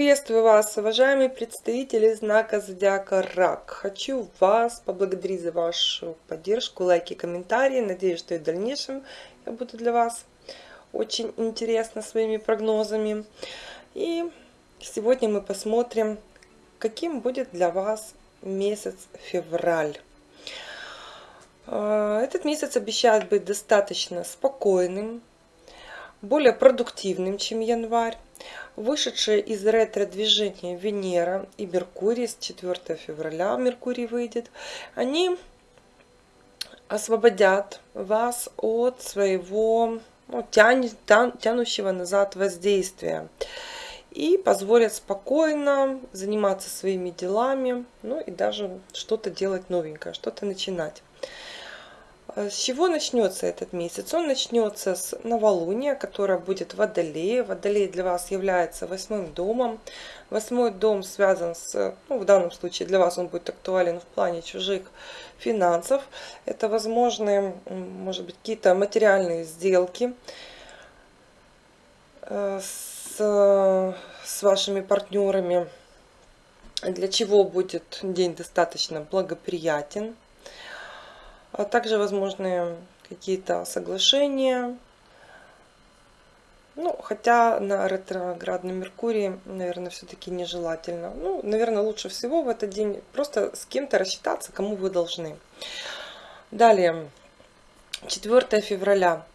Приветствую вас, уважаемые представители знака Зодиака Рак. Хочу вас поблагодарить за вашу поддержку, лайки, комментарии. Надеюсь, что и в дальнейшем я буду для вас очень интересна своими прогнозами. И сегодня мы посмотрим, каким будет для вас месяц февраль. А, этот месяц обещает быть достаточно спокойным, более продуктивным, чем январь. Вышедшие из ретро-движения Венера и Меркурий с 4 февраля Меркурий выйдет, они освободят вас от своего ну, тян, тян, тянущего назад воздействия и позволят спокойно заниматься своими делами, ну и даже что-то делать новенькое, что-то начинать. Э, с чего начнется этот месяц? Он начнется с новолуния, которое будет в Водолее. Водолей для вас является восьмым домом. Восьмой дом связан с, ну, в данном случае для вас он будет актуален в плане чужих финансов. Это возможные, может быть, какие-то материальные сделки э, с, с вашими партнерами, для чего будет день достаточно благоприятен а также возможны какие-то соглашения. Ну, хотя на ретроградном Меркурии, наверное, все-таки нежелательно. Ну, наверное, лучше всего в этот день просто с кем-то рассчитаться, кому вы должны. Далее, 4 февраля.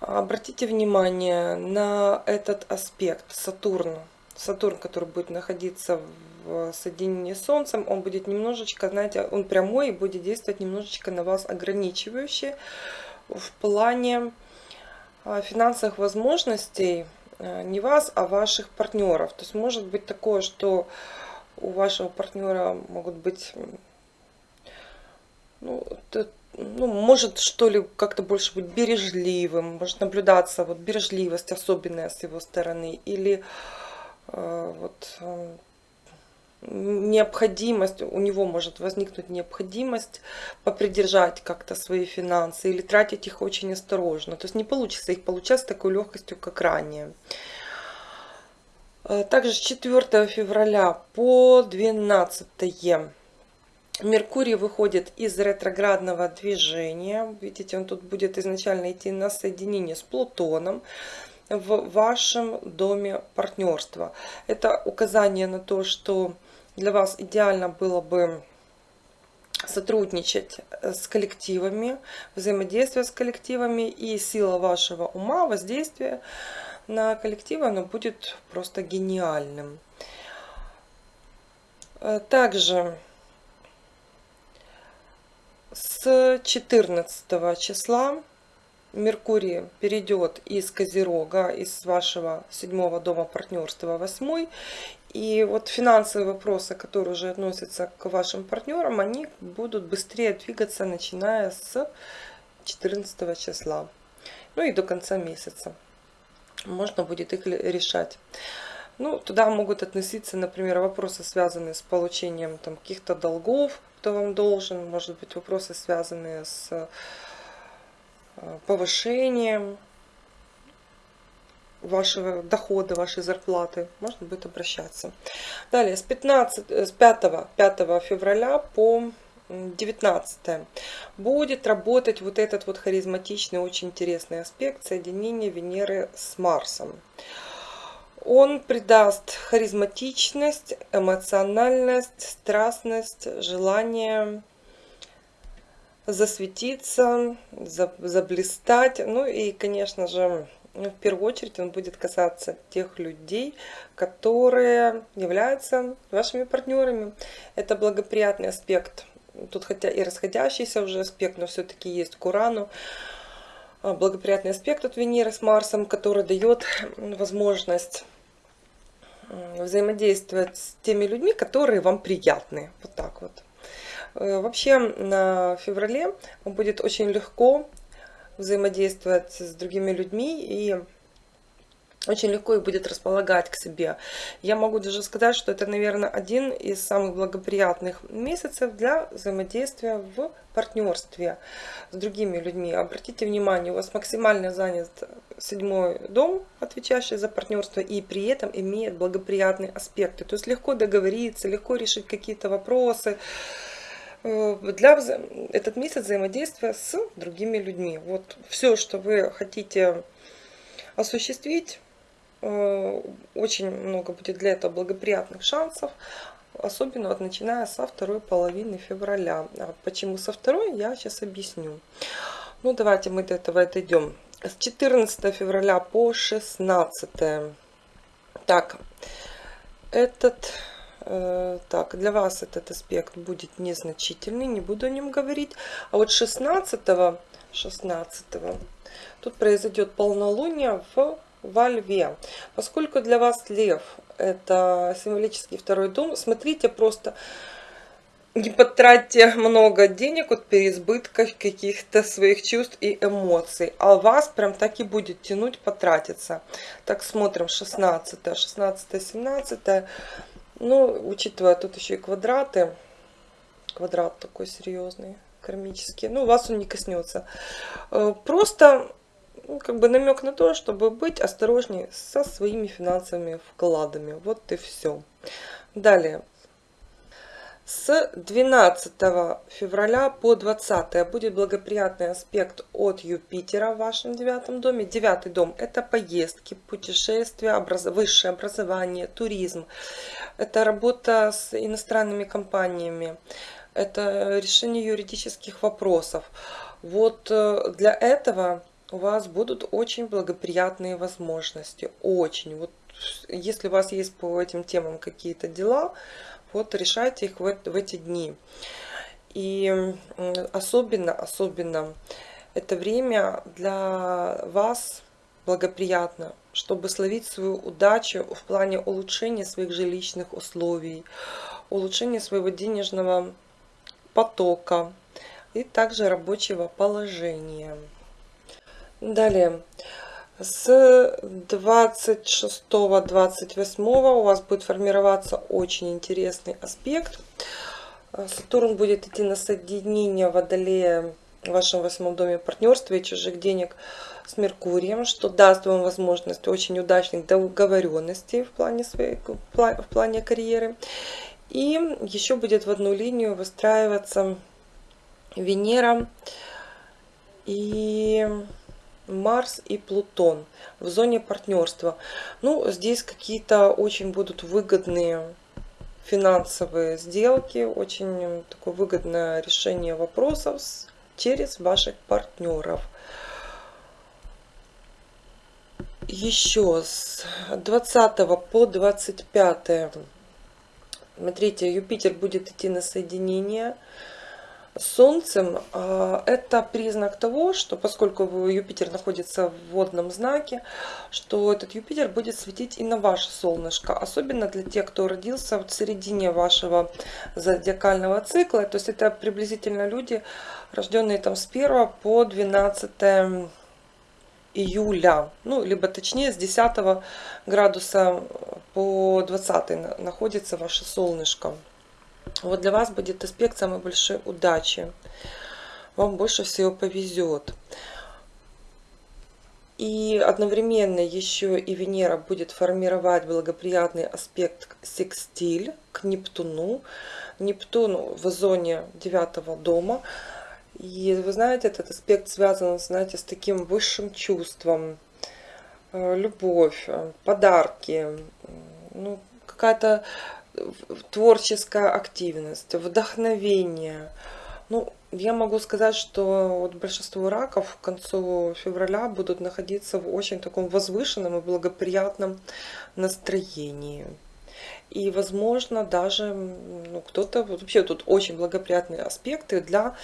Обратите внимание на этот аспект Сатурна. Сатурн, который будет находиться в соединении с Солнцем, он будет немножечко, знаете, он прямой и будет действовать немножечко на вас ограничивающе в плане а, финансовых возможностей а, не вас, а ваших партнеров. То есть может быть такое, что у вашего партнера могут быть, ну, ну, может что ли как-то больше быть бережливым, может наблюдаться вот бережливость особенная с его стороны, или э, вот э, необходимость, у него может возникнуть необходимость попридержать как-то свои финансы или тратить их очень осторожно. То есть не получится их получать с такой легкостью, как ранее. Э, также с 4 февраля по 12 Меркурий выходит из ретроградного движения. Видите, он тут будет изначально идти на соединение с Плутоном в вашем доме партнерства. Это указание на то, что для вас идеально было бы сотрудничать э, с коллективами, взаимодействие с коллективами и сила вашего ума, воздействия на коллективы, оно будет просто гениальным. Э, также с 14 числа Меркурий перейдет из Козерога, из вашего седьмого дома партнерства, восьмой. И вот финансовые вопросы, которые уже относятся к вашим партнерам, они будут быстрее двигаться, начиная с 14 числа. Ну и до конца месяца. Можно будет их решать. Ну, туда могут относиться, например, вопросы, связанные с получением каких-то долгов, кто вам должен. Может быть, вопросы, связанные с повышением вашего дохода, вашей зарплаты, можно будет обращаться. Далее, с, 15, э, с 5, 5 февраля по 19 будет работать вот этот вот харизматичный, очень интересный аспект соединения Венеры с Марсом. Он придаст харизматичность, эмоциональность, страстность, желание засветиться, заблистать. Ну и, конечно же, в первую очередь он будет касаться тех людей, которые являются вашими партнерами. Это благоприятный аспект. Тут хотя и расходящийся уже аспект, но все-таки есть к Урану. А, благоприятный аспект от Венеры с Марсом, который дает возможность взаимодействовать с теми людьми, которые вам приятны. Вот так вот. Э, вообще на феврале будет очень легко взаимодействовать с другими людьми и очень легко их будет располагать к себе. Я могу даже сказать, что это, наверное, один из самых благоприятных месяцев для взаимодействия в партнерстве с другими людьми. Обратите внимание, у вас максимально занят седьмой дом, отвечающий за партнерство, и при этом имеет благоприятные аспекты. То есть легко договориться, легко решить какие-то вопросы для этот месяц взаимодействия с другими людьми. Вот все, что вы хотите осуществить, Э, очень много будет для этого благоприятных шансов, особенно вот начиная со второй половины февраля. А почему со второй, я сейчас объясню. Ну, давайте мы до этого отойдем. С 14 февраля по 16. Так, этот, э, так, для вас этот аспект будет незначительный, не буду о нем говорить. А вот 16, 16 тут произойдет полнолуние в во льве. Поскольку для вас лев это символический второй дом, смотрите просто, не потратьте много денег от переизбытка каких-то своих чувств и эмоций. А вас прям так и будет тянуть потратиться. Так, смотрим 16, 16, 17. Ну, учитывая тут еще и квадраты. Квадрат такой серьезный, кармический. Ну, вас он не коснется. Э, просто ну, как бы намек на то, чтобы быть осторожнее со своими финансовыми вкладами. Вот и все. Далее. С 12 февраля по 20 будет благоприятный аспект от Юпитера в вашем девятом доме. Девятый дом – это поездки, путешествия, образ... высшее образование, туризм. Это работа с иностранными компаниями. Это решение юридических вопросов. Вот э, для этого у вас будут очень благоприятные возможности. Очень. Вот если у вас есть по этим темам какие-то дела, вот решайте их в, эти дни. И особенно, особенно это время для вас благоприятно, чтобы словить свою удачу в плане улучшения своих жилищных условий, улучшения своего денежного потока и также рабочего положения. Далее. С 26-28 у вас будет формироваться очень интересный аспект. Сатурн будет идти на соединение Водолея в вашем восьмом доме партнерства и чужих денег с Меркурием, что даст вам возможность очень удачных договоренностей в плане, своей, в плане карьеры. И еще будет в одну линию выстраиваться Венера и Марс и Плутон в зоне партнерства. Ну, здесь какие-то очень будут выгодные финансовые сделки, очень такое выгодное решение вопросов через ваших партнеров. Еще с 20 по 25, смотрите, Юпитер будет идти на соединение Солнцем а, это признак того, что поскольку Юпитер находится в водном знаке, что этот Юпитер будет светить и на ваше солнышко. Особенно для тех, кто родился в середине вашего зодиакального цикла. То есть это приблизительно люди, рожденные там с 1 по 12 июля. Ну, либо точнее с 10 градуса по 20 находится ваше солнышко. Вот для вас будет аспект самой большой удачи. Вам больше всего повезет. И одновременно еще и Венера будет формировать благоприятный аспект секстиль к Нептуну. Нептун в зоне девятого дома. И вы знаете, этот аспект связан, знаете, с таким высшим чувством. Э, любовь, э, подарки, ну, какая-то творческая активность, вдохновение. Ну, я могу сказать, что вот большинство раков к концу февраля будут находиться в очень таком возвышенном и благоприятном настроении. И, возможно, даже ну, кто-то... Вообще тут очень благоприятные аспекты для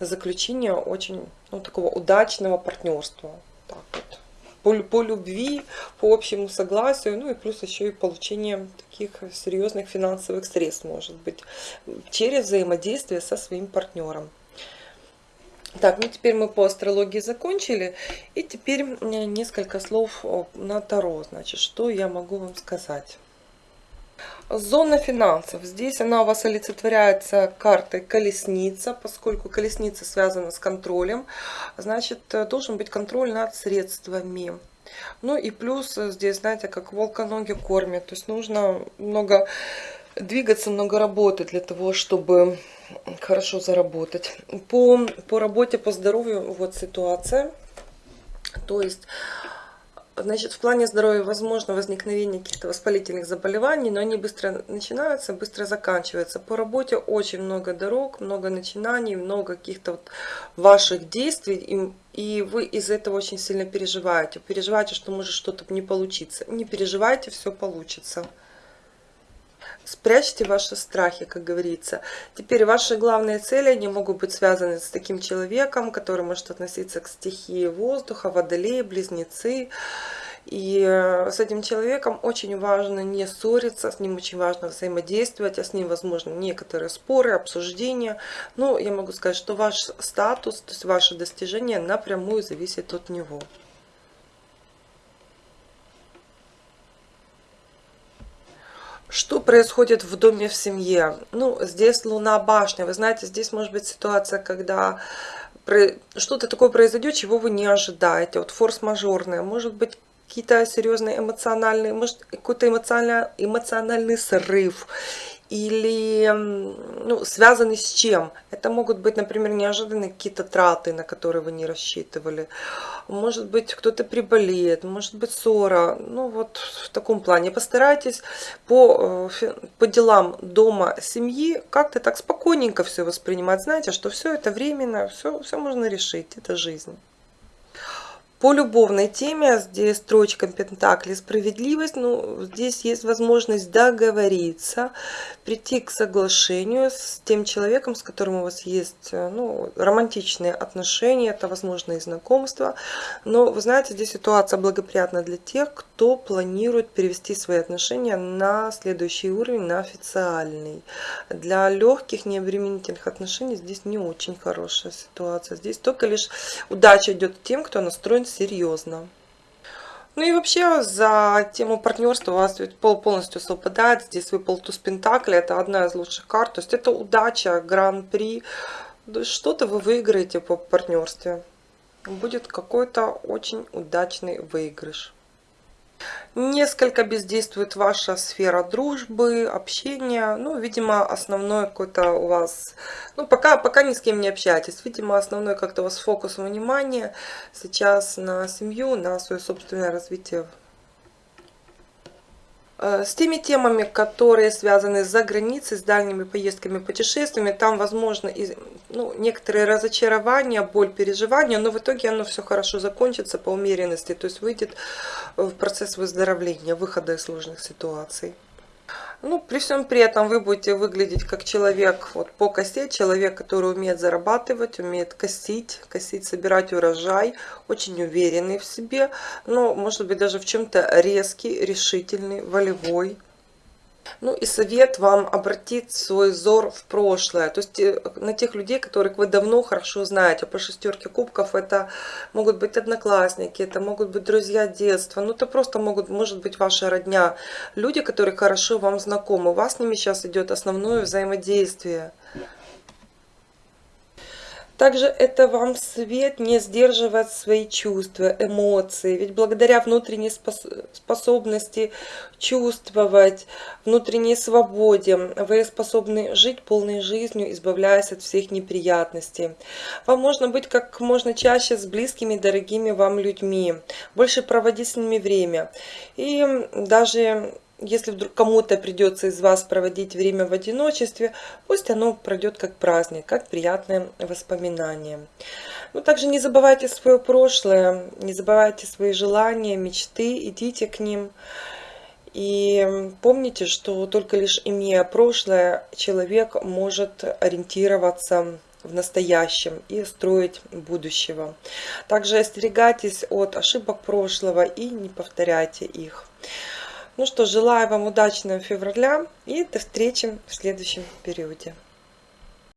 заключения очень ну, такого удачного партнерства. Так вот по, по любви, по общему согласию, ну и плюс еще и получение таких серьезных финансовых средств может быть через взаимодействие со своим партнером. Так, ну теперь мы по астрологии закончили. И теперь несколько слов на Таро. Значит, что я могу вам сказать. Зона финансов. Здесь она у вас олицетворяется картой колесница, поскольку колесница связана с контролем. Значит, должен быть контроль над средствами. Ну и плюс здесь, знаете, как волка ноги кормят. То есть нужно много двигаться, много работать для того, чтобы хорошо заработать. По, по работе, по здоровью вот ситуация. То есть, значит, в плане здоровья возможно возникновение каких-то воспалительных заболеваний, но они быстро начинаются, быстро заканчиваются. По работе очень много дорог, много начинаний, много каких-то вот ваших действий, и, и вы из этого очень сильно переживаете. Переживаете, что может что-то не получиться. Не переживайте, все получится. Спрячьте ваши страхи, как говорится. Теперь ваши главные цели, они могут быть связаны с таким человеком, который может относиться к стихии воздуха, водолеи, близнецы. И э, с этим человеком очень важно не ссориться, с ним очень важно взаимодействовать, а с ним, возможно, некоторые споры, обсуждения. Но я могу сказать, что ваш статус, то есть ваше достижение напрямую зависит от него. Что происходит в доме, в семье? Ну, здесь луна башня. Вы знаете, здесь может быть ситуация, когда что-то такое произойдет, чего вы не ожидаете. Вот форс-мажорное. Может быть, какие-то серьезные эмоциональные, может, какой-то эмоциональный, эмоциональный срыв или ну, связаны с чем. Это могут быть, например, неожиданные какие-то траты, на которые вы не рассчитывали. Может быть, кто-то приболеет, может быть, ссора. Ну, вот в таком плане. Постарайтесь по, э, по делам дома, семьи как-то так спокойненько все воспринимать. Знаете, что все это временно, все, все можно решить, это жизнь. По любовной теме, здесь строчка Пентакли справедливость, ну, здесь есть возможность договориться, прийти к соглашению с тем человеком, с которым у вас есть э, ну, романтичные отношения, это возможно и знакомство. Но вы знаете, здесь ситуация благоприятна для тех, кто планирует перевести свои отношения на следующий уровень, на официальный. Для легких, необременительных отношений здесь не очень хорошая ситуация. Здесь только лишь удача идет тем, кто настроен серьезно. Ну и вообще за тему партнерства у вас пол полностью совпадает. Здесь выпал туз Пентакли, это одна из лучших карт. То есть это удача, гран-при. Что-то вы выиграете по партнерстве. Будет какой-то очень удачный выигрыш. Несколько бездействует ваша сфера дружбы, общения. Ну, видимо, основной какой-то у вас... Ну, пока, пока ни с кем не общаетесь. Видимо, основной как-то у вас фокус внимания сейчас на семью, на свое собственное развитие с теми темами, которые связаны за границей, с дальними поездками, путешествиями, там возможно и, ну, некоторые разочарования, боль, переживания, но в итоге оно все хорошо закончится по умеренности, то есть выйдет в процесс выздоровления, выхода из сложных ситуаций. Ну, при всем при этом вы будете выглядеть как человек вот по косе, человек, который умеет зарабатывать, умеет косить, косить, собирать урожай, очень уверенный в себе, но может быть даже в чем-то резкий, решительный, волевой. Ну и совет вам обратить свой взор в прошлое, то есть э, на тех людей, которых вы давно хорошо знаете. По шестерке кубков это могут быть одноклассники, это могут быть друзья детства, ну это просто могут, может быть ваша родня. Люди, которые хорошо вам знакомы, у вас с ними сейчас идет основное взаимодействие. Также это вам свет не сдерживать свои чувства, эмоции. Ведь благодаря внутренней способности чувствовать, внутренней свободе, вы способны жить полной жизнью, избавляясь от всех неприятностей. Вам можно быть как можно чаще с близкими, дорогими вам людьми, больше проводить с ними время. И даже если вдруг кому-то придется из вас проводить время в одиночестве, пусть оно пройдет как праздник, как приятное воспоминание. Но также не забывайте свое прошлое, не забывайте свои желания, мечты, идите к ним. И помните, что только лишь имея прошлое, человек может ориентироваться в настоящем и строить будущего. Также остерегайтесь от ошибок прошлого и не повторяйте их. Ну что, желаю вам удачного февраля и до встречи в следующем периоде.